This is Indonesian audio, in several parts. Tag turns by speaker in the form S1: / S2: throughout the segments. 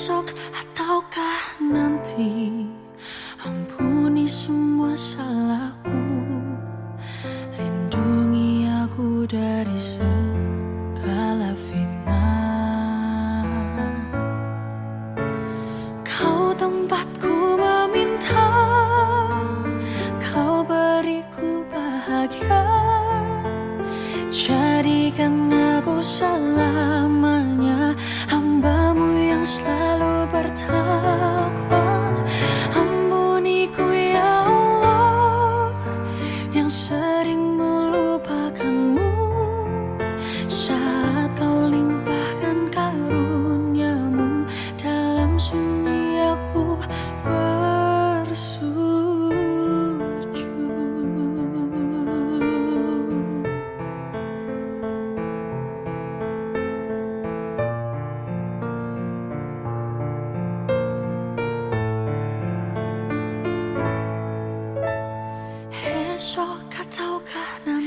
S1: Esok ataukah nanti? Ampuni semua salahku. Lindungi aku dari segala fitnah. Kau tempatku meminta Kau beriku bahagia. Jadikan aku selamanya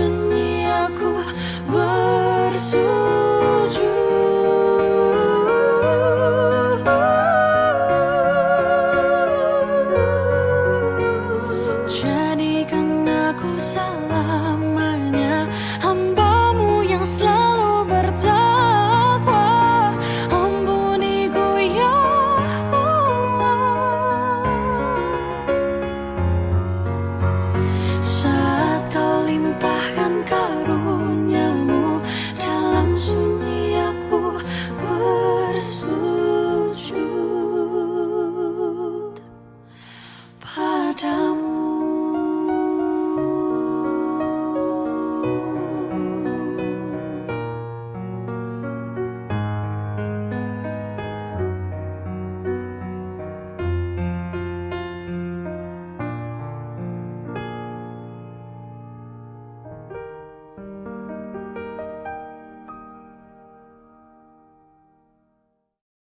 S1: sunyi aku bersujud. Jadikan aku selamanya hambamu yang selalu bertakwa. Ampuni ku ya Allah.